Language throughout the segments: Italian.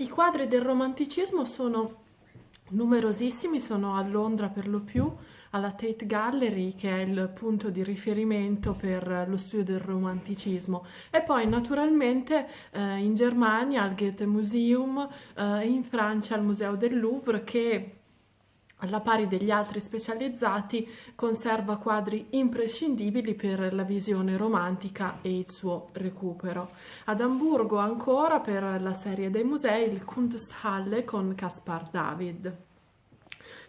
I quadri del romanticismo sono numerosissimi, sono a Londra per lo più, alla Tate Gallery, che è il punto di riferimento per lo studio del romanticismo, e poi naturalmente eh, in Germania al Goethe Museum, eh, in Francia al Museo del Louvre, che alla pari degli altri specializzati, conserva quadri imprescindibili per la visione romantica e il suo recupero. Ad Amburgo ancora per la serie dei musei il Kunsthalle con Caspar David.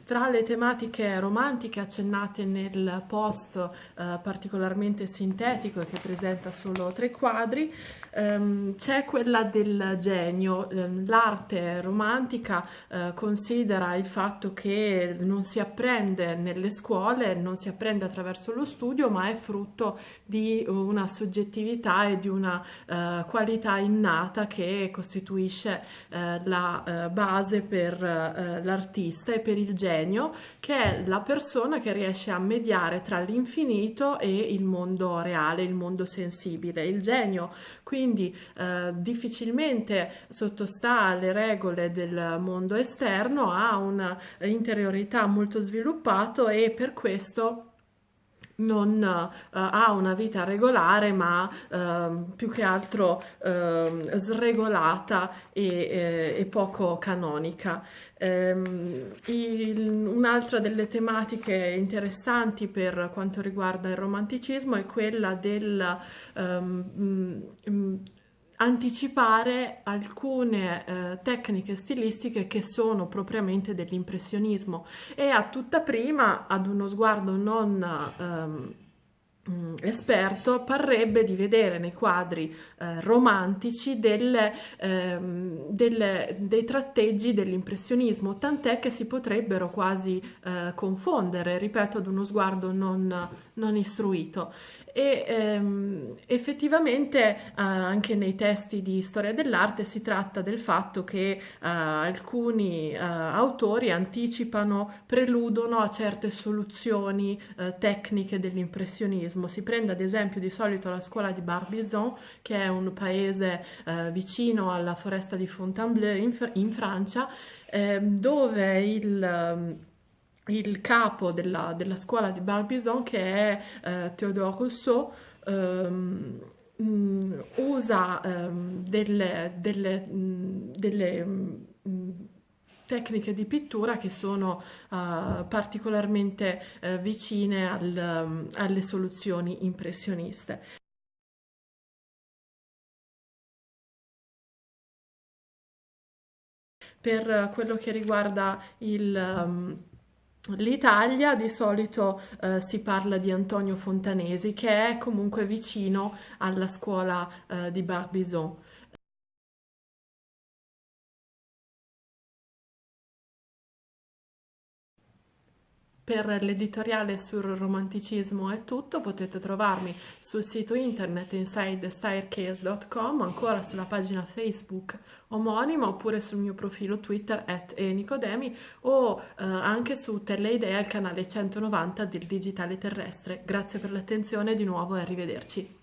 Tra le tematiche romantiche accennate nel post eh, particolarmente sintetico che presenta solo tre quadri, ehm, c'è quella del genio. Ehm, l'arte romantica eh, considera il fatto che non si apprende nelle scuole, non si apprende attraverso lo studio, ma è frutto di una soggettività e di una eh, qualità innata che costituisce eh, la eh, base per eh, l'artista e per il genio genio, che è la persona che riesce a mediare tra l'infinito e il mondo reale, il mondo sensibile. Il genio quindi eh, difficilmente sottostà alle regole del mondo esterno, ha un'interiorità molto sviluppata e per questo non uh, ha una vita regolare ma uh, più che altro uh, sregolata e, e, poco canonica. Um, un'altra delle tematiche interessanti per quanto riguarda il romanticismo è quella del um, um, anticipare alcune eh, tecniche stilistiche che sono propriamente dell'impressionismo. E a tutta prima ad uno sguardo non ehm, esperto parrebbe di vedere nei quadri eh, romantici delle, ehm, delle, dei tratteggi dell'impressionismo, tant'è che si potrebbero quasi eh, confondere, ripeto, ad uno sguardo non, non istruito e ehm, effettivamente eh, anche nei testi di storia dell'arte si tratta del fatto che eh, alcuni eh, autori anticipano, preludono a certe soluzioni eh, tecniche dell'impressionismo. Si prende ad esempio di solito la scuola di Barbizon, che è un paese eh, vicino alla foresta di Fontainebleau in, in Francia, ehm, dove il il capo della, della scuola di Barbizon che è eh, Théodore Rousseau ehm, mm, usa ehm, delle, delle, mh, mm, delle mm, tecniche di pittura che sono uh, particolarmente uh, vicine al, um, alle soluzioni impressioniste. Per quello che riguarda il... Um, L'Italia di solito eh, si parla di Antonio Fontanesi che è comunque vicino alla scuola eh, di Barbizon. Per l'editoriale sul romanticismo è tutto, potete trovarmi sul sito internet insidestaircase.com, ancora sulla pagina Facebook omonima oppure sul mio profilo Twitter at enicodemi o eh, anche su Teleidea, il canale 190 del digitale terrestre. Grazie per l'attenzione di nuovo e arrivederci.